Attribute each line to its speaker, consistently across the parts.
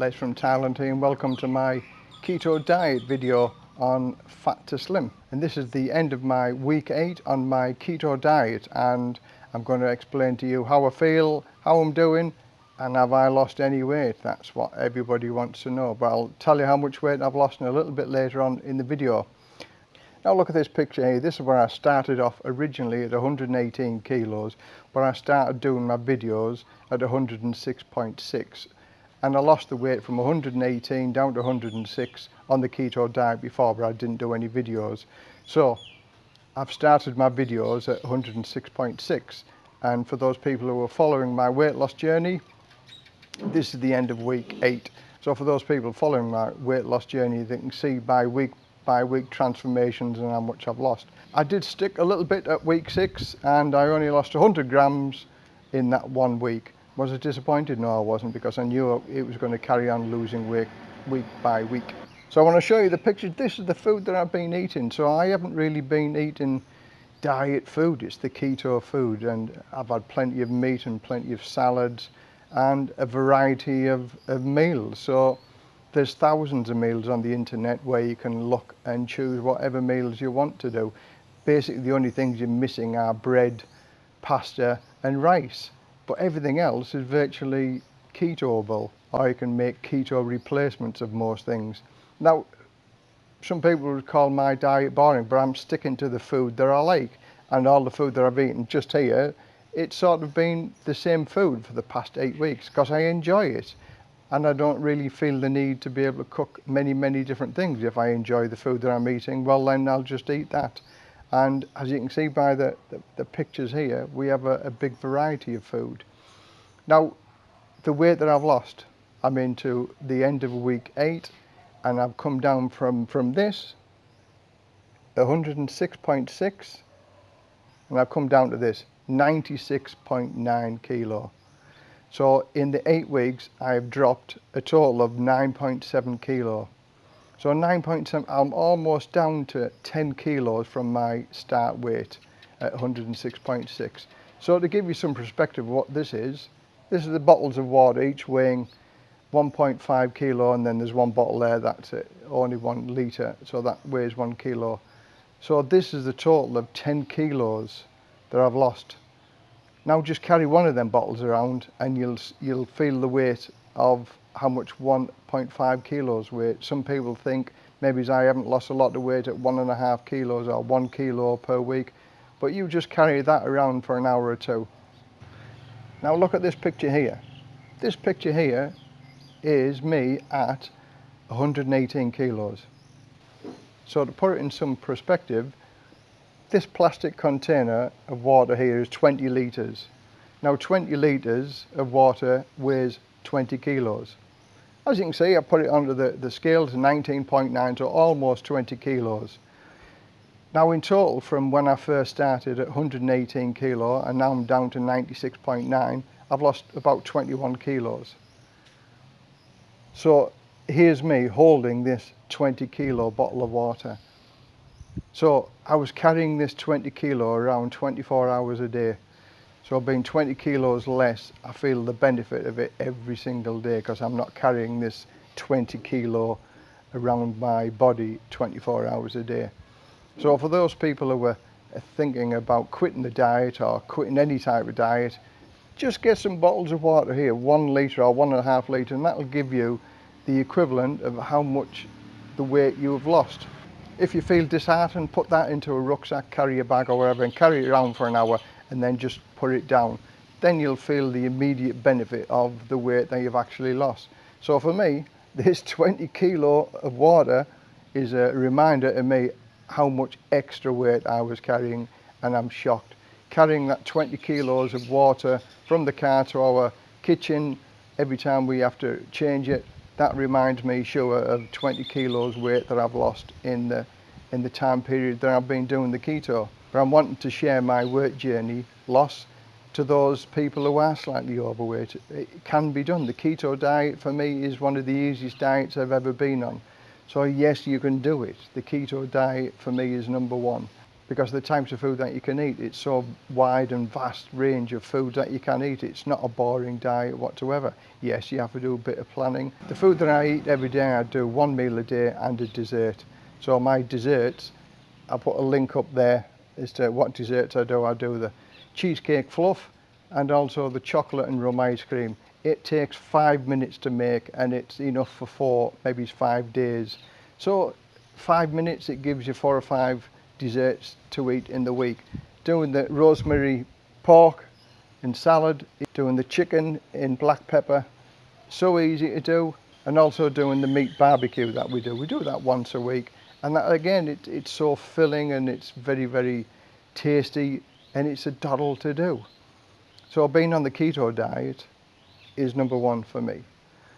Speaker 1: Les from Thailand here and welcome to my keto diet video on fat to slim. And this is the end of my week 8 on my keto diet. And I'm going to explain to you how I feel, how I'm doing and have I lost any weight? That's what everybody wants to know. But I'll tell you how much weight I've lost in a little bit later on in the video. Now look at this picture here, this is where I started off originally at 118 kilos, but I started doing my videos at 106.6 and I lost the weight from 118 down to 106 on the keto diet before, but I didn't do any videos. So I've started my videos at 106.6 and for those people who are following my weight loss journey, this is the end of week eight. So for those people following my weight loss journey, they can see by week by week transformations and how much I've lost. I did stick a little bit at week six and I only lost 100 grams in that one week. Was I disappointed? No, I wasn't because I knew it was going to carry on losing weight week by week. So I want to show you the picture. This is the food that I've been eating. So I haven't really been eating diet food. It's the keto food and I've had plenty of meat and plenty of salads and a variety of, of meals. So there's thousands of meals on the internet where you can look and choose whatever meals you want to do. Basically the only things you're missing are bread, pasta and rice. But everything else is virtually ketoable or you can make keto replacements of most things. Now, some people would call my diet boring, but I'm sticking to the food that I like. And all the food that I've eaten just here, it's sort of been the same food for the past eight weeks because I enjoy it and I don't really feel the need to be able to cook many, many different things. If I enjoy the food that I'm eating, well then I'll just eat that. And as you can see by the, the, the pictures here, we have a, a, big variety of food. Now, the weight that I've lost, I'm into the end of week eight, and I've come down from, from this, 106.6, and I've come down to this, 96.9 kilo. So in the eight weeks, I've dropped a total of 9.7 kilo. So 9.7, I'm almost down to 10 kilos from my start weight at 106.6. So to give you some perspective of what this is, this is the bottles of water, each weighing 1.5 kilo, and then there's one bottle there, that's it, only one litre, so that weighs one kilo. So this is the total of 10 kilos that I've lost. Now just carry one of them bottles around and you'll, you'll feel the weight of how much 1.5 kilos weight. Some people think maybe I haven't lost a lot of weight at one and a half kilos or one kilo per week, but you just carry that around for an hour or two. Now look at this picture here. This picture here is me at 118 kilos. So to put it in some perspective, this plastic container of water here is 20 litres. Now 20 litres of water weighs 20 kilos. As you can see, I put it under the, the scale to 19.9, so almost 20 kilos. Now in total, from when I first started at 118 kilo and now I'm down to 96.9, I've lost about 21 kilos. So here's me holding this 20 kilo bottle of water. So I was carrying this 20 kilo around 24 hours a day. So being 20 kilos less, I feel the benefit of it every single day because I'm not carrying this 20 kilo around my body 24 hours a day. So for those people who are thinking about quitting the diet or quitting any type of diet, just get some bottles of water here, one litre or one and a half litre, and that'll give you the equivalent of how much the weight you have lost. If you feel disheartened, put that into a rucksack, carry a bag or whatever and carry it around for an hour and then just put it down. Then you'll feel the immediate benefit of the weight that you've actually lost. So for me, this 20 kilo of water is a reminder to me how much extra weight I was carrying and I'm shocked. Carrying that 20 kilos of water from the car to our kitchen every time we have to change it that reminds me sure of 20 kilos weight that I've lost in the in the time period that I've been doing the keto. But I'm wanting to share my weight journey loss to those people who are slightly overweight. It can be done. The keto diet for me is one of the easiest diets I've ever been on. So yes, you can do it. The keto diet for me is number one. because the types of food that you can eat, it's so wide and vast range of food that you can eat. It's not a boring diet whatsoever. Yes, you have to do a bit of planning. The food that I eat every day, I do one meal a day and a dessert. So my desserts, I put a link up there as to what desserts I do. I do the cheesecake fluff and also the chocolate and rum ice cream. It takes five minutes to make and it's enough for four, maybe five days. So five minutes, it gives you four or five desserts to eat in the week. Doing the rosemary pork and salad, doing the chicken in black pepper, so easy to do, and also doing the meat barbecue that we do. We do that once a week, and that again, it, it's so filling and it's very, very tasty, and it's a doddle to do. So being on the keto diet is number one for me.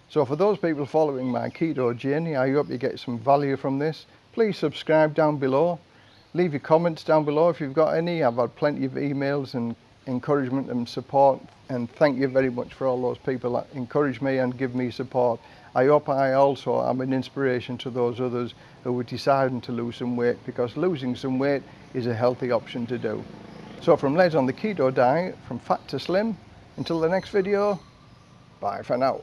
Speaker 1: So for those people following my keto journey, I hope you get some value from this. Please subscribe down below leave your comments down below if you've got any. I've had plenty of emails and encouragement and support and thank you very much for all those people that encourage me and give me support. I hope I also am an inspiration to those others who are deciding to lose some weight because losing some weight is a healthy option to do. So from Les on the Keto Diet, from fat to slim, until the next video, bye for now.